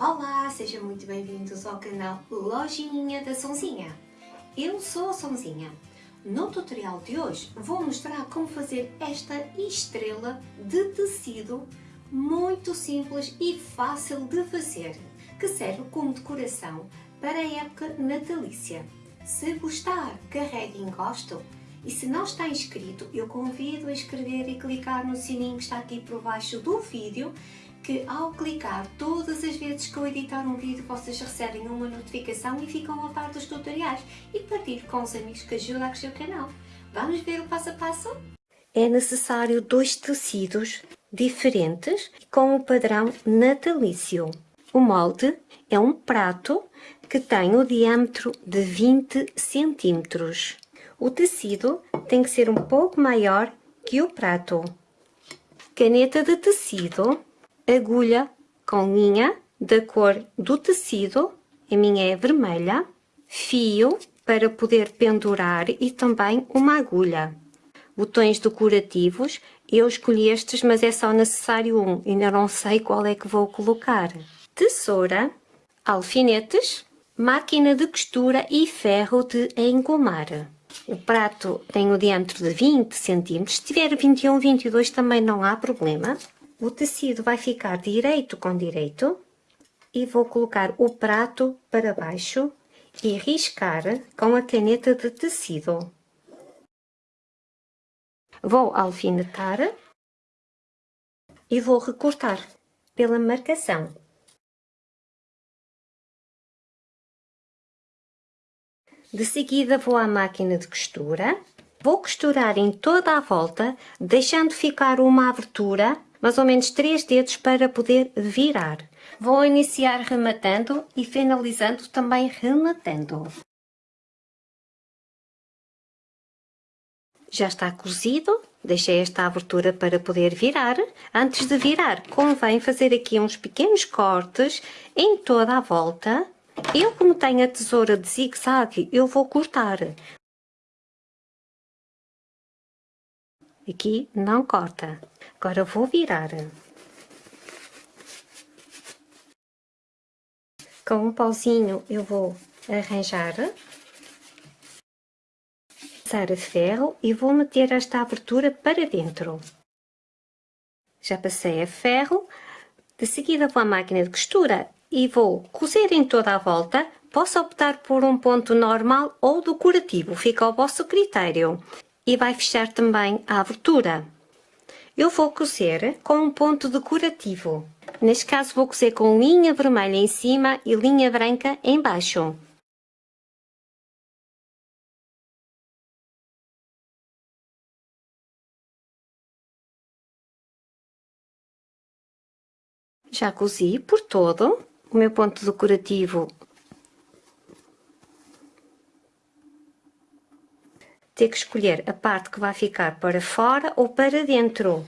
Olá, sejam muito bem-vindos ao canal Lojinha da Sonzinha. Eu sou a Sonzinha. No tutorial de hoje vou mostrar como fazer esta estrela de tecido muito simples e fácil de fazer, que serve como decoração para a época natalícia. Se gostar, carregue em gosto e se não está inscrito, eu convido a inscrever e clicar no sininho que está aqui por baixo do vídeo que ao clicar todas as vezes que eu editar um vídeo vocês recebem uma notificação e ficam a par dos tutoriais e partilhe com os amigos que ajudam a crescer o canal. Vamos ver o passo a passo? É necessário dois tecidos diferentes com o padrão natalício. O molde é um prato que tem o diâmetro de 20 centímetros. O tecido tem que ser um pouco maior que o prato. Caneta de tecido agulha com linha da cor do tecido, a minha é vermelha, fio para poder pendurar e também uma agulha. Botões decorativos, eu escolhi estes, mas é só necessário um, ainda não sei qual é que vou colocar. Tesoura, alfinetes, máquina de costura e ferro de engomar. O prato tem o diâmetro de 20 cm, se tiver 21, 22 também não há problema. O tecido vai ficar direito com direito e vou colocar o prato para baixo e riscar com a caneta de tecido. Vou alfinetar e vou recortar pela marcação. De seguida vou à máquina de costura, vou costurar em toda a volta, deixando ficar uma abertura mais ou menos 3 dedos para poder virar. Vou iniciar rematando e finalizando também rematando. Já está cozido, deixei esta abertura para poder virar. Antes de virar, convém fazer aqui uns pequenos cortes em toda a volta. Eu, como tenho a tesoura de zigue-zague, eu vou cortar. Aqui não corta. Agora vou virar. Com um pauzinho eu vou arranjar. Passar a ferro e vou meter esta abertura para dentro. Já passei a ferro. De seguida vou à máquina de costura e vou cozer em toda a volta. Posso optar por um ponto normal ou decorativo, fica ao vosso critério. E vai fechar também a abertura. Eu vou cozer com um ponto decorativo. Neste caso vou cozer com linha vermelha em cima e linha branca em baixo. Já cozi por todo o meu ponto decorativo. Ter que escolher a parte que vai ficar para fora ou para dentro.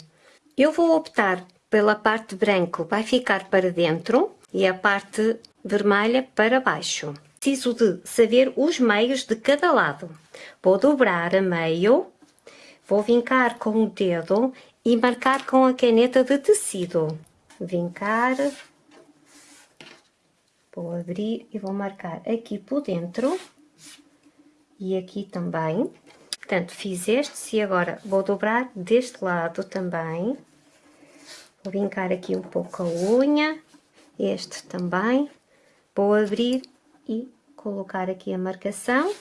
Eu vou optar pela parte branca, vai ficar para dentro e a parte vermelha para baixo. Preciso de saber os meios de cada lado. Vou dobrar a meio, vou vincar com o dedo e marcar com a caneta de tecido vincar, vou abrir e vou marcar aqui por dentro e aqui também. Portanto, fiz este e agora vou dobrar deste lado também. Vou vincar aqui um pouco a unha, este também. Vou abrir e colocar aqui a marcação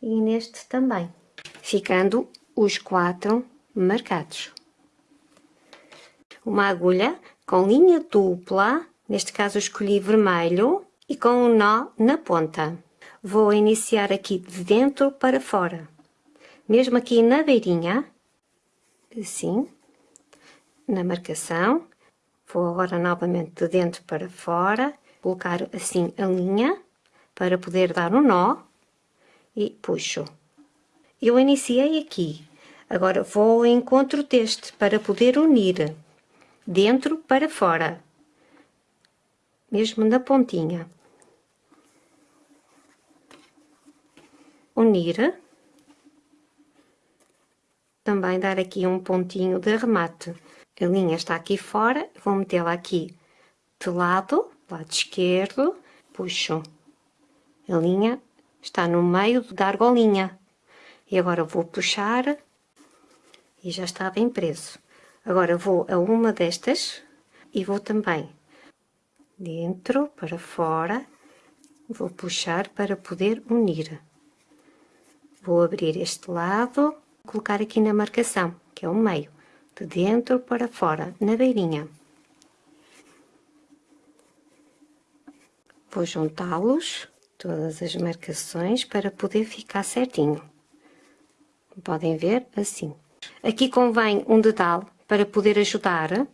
e neste também, ficando os quatro marcados. Uma agulha com linha dupla, neste caso escolhi vermelho, e com um nó na ponta. Vou iniciar aqui de dentro para fora. Mesmo aqui na beirinha, assim, na marcação. Vou agora novamente de dentro para fora, colocar assim a linha, para poder dar um nó, e puxo. Eu iniciei aqui, agora vou ao encontro deste, para poder unir dentro para fora, mesmo na pontinha. Unir. Também dar aqui um pontinho de remate. A linha está aqui fora, vou metê-la aqui de lado lado esquerdo, puxo a linha, está no meio da argolinha. E agora vou puxar e já está bem preso. Agora vou a uma destas e vou também dentro para fora, vou puxar para poder unir. Vou abrir este lado, colocar aqui na marcação, que é o meio, de dentro para fora, na beirinha. Vou juntá-los, todas as marcações, para poder ficar certinho. Podem ver, assim. Aqui convém um dedal para poder ajudar.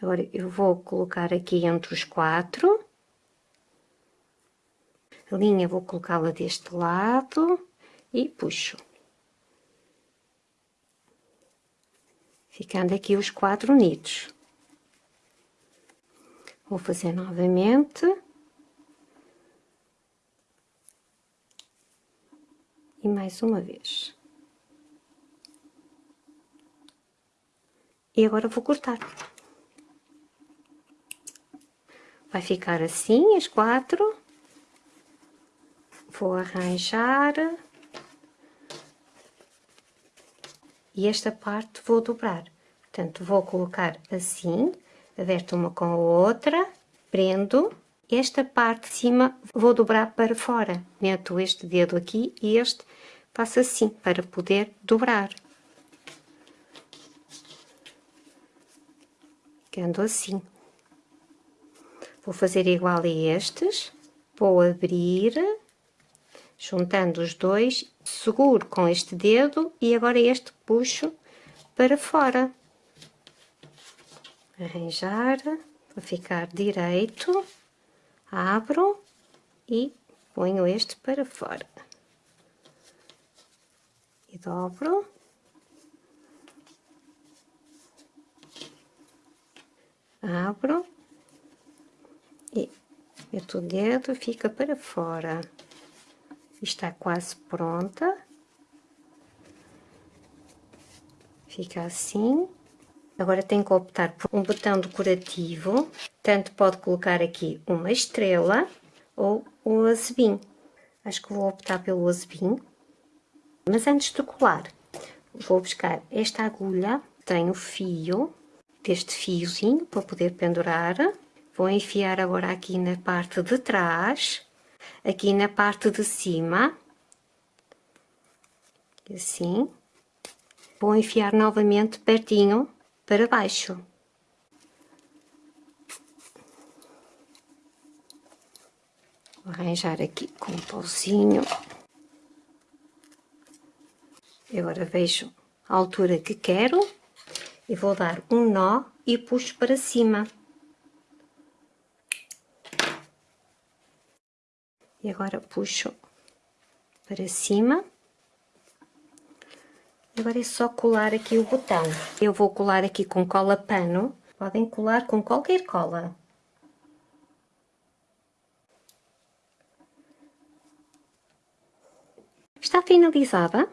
Agora, eu vou colocar aqui entre os quatro. A linha vou colocá-la deste lado e puxo. Ficando aqui os quatro unidos. Vou fazer novamente. E mais uma vez. E agora vou cortar. Vai ficar assim, as quatro. Vou arranjar. E esta parte vou dobrar. Portanto, vou colocar assim, aberto uma com a outra, prendo. Esta parte de cima vou dobrar para fora. Meto este dedo aqui e este faço assim, para poder dobrar. ficando assim. Vou fazer igual a estes, vou abrir, juntando os dois, seguro com este dedo e agora este puxo para fora. Arranjar, para ficar direito, abro e ponho este para fora. E dobro. abro e meto o dedo, fica para fora. Está quase pronta. Fica assim. Agora tem que optar por um botão decorativo. Tanto pode colocar aqui uma estrela ou um azebim. Acho que vou optar pelo azebim. Mas antes de colar, vou buscar esta agulha. Tem o fio deste fiozinho para poder pendurar. Vou enfiar agora aqui na parte de trás, aqui na parte de cima, assim. Vou enfiar novamente pertinho para baixo. Vou arranjar aqui com um pauzinho. Agora vejo a altura que quero e vou dar um nó e puxo para cima. E agora puxo para cima. Agora é só colar aqui o botão. Eu vou colar aqui com cola pano. Podem colar com qualquer cola. Está finalizada.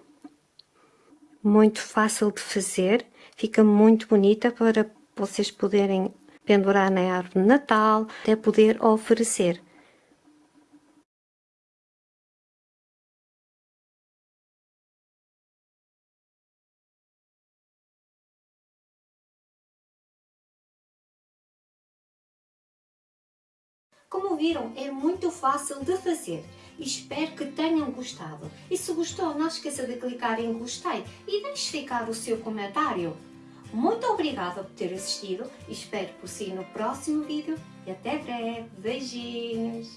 Muito fácil de fazer fica muito bonita para vocês poderem pendurar na árvore de Natal, até poder oferecer. Como viram, é muito fácil de fazer espero que tenham gostado. E se gostou, não esqueça de clicar em gostei e deixe ficar o seu comentário. Muito obrigada por ter assistido espero por si no próximo vídeo e até breve. Beijinhos!